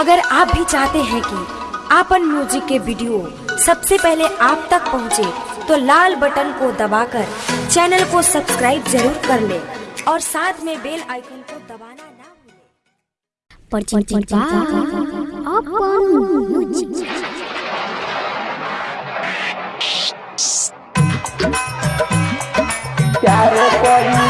अगर आप भी चाहते हैं कि आपन म्यूज़िक के वीडियो सबसे पहले आप तक पहुँचे, तो लाल बटन को दबाकर चैनल को सब्सक्राइब ज़रूर कर ले और साथ में बेल आइकन को दबाना ना भूलें। परचिंचित अपन म्यूज़िक प्यार करिलू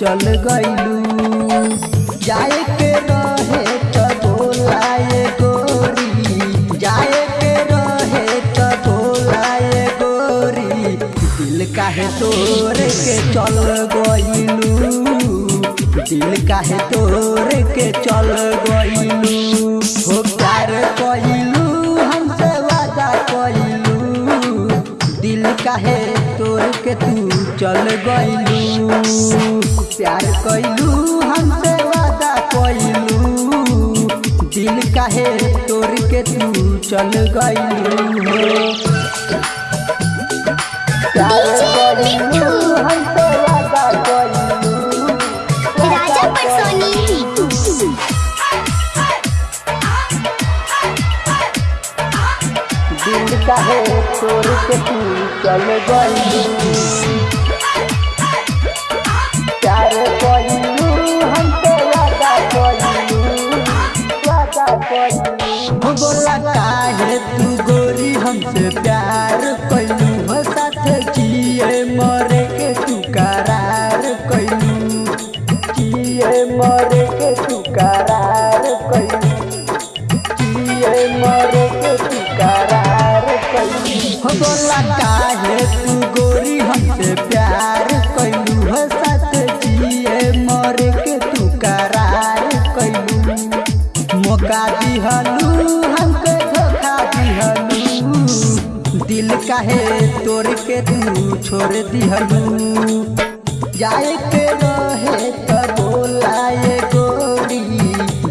चल गइलू। जाए के रहे त बोलाए गोरी। जाए के रहे त बोलाए गोरी। दिल काहे तोड़ के चल गइलू। दिल काहे तोड़ के चल गइलू। हो प्यार कइलू, हमसे वादा कइलू। दिल काहे तोड़ के तू चल गइलू। प्यार कैलू हमसे वादा कइलू। दिल काहे तोड़ के तू चल गइलू। दिल का है तोड़ के तू चल गइलू प्यार बोला काहे तू गोरी, हमसे प्यार कइलू हो साथ मरे के तू करार मरे के तू करार मरे काहे तू गोरी के तू दिल तोड़ के तू छोड़ दिहलू। जाए के रहे त बोलाए गोरी,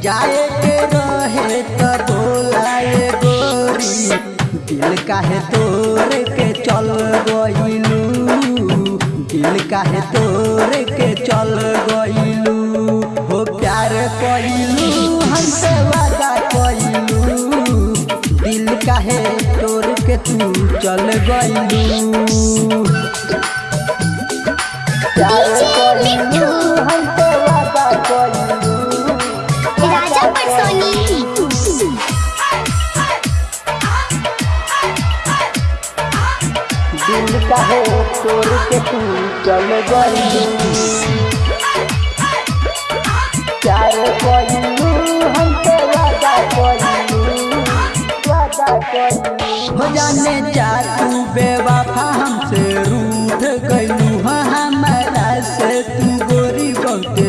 जाए के रहे त बोलाए गोरी। दिल काहे के दिल काहे के चल गइलू। हो प्यार कइलू, हमसे वादा दिल काहे तोड़ के तू चल गइलू। प्यार दिल का है, तोड़ के तू चल हमसे वादा वादा हो जाने जा तू बेवफा हमसे रूठ गइलू हाँ हमारा से तू गोरी बहुत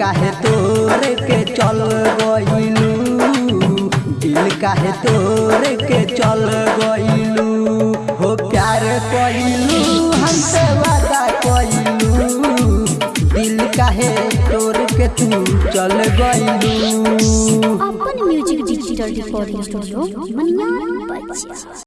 काहे तोड़ के चल गइलू। दिल काहे तोड़ के चल गइलू। हो प्यार हमसे वादा कइलू। दिल काहे तोड़ के तू चल गइलू। अपन music digital recording studio Maniyar बच्चा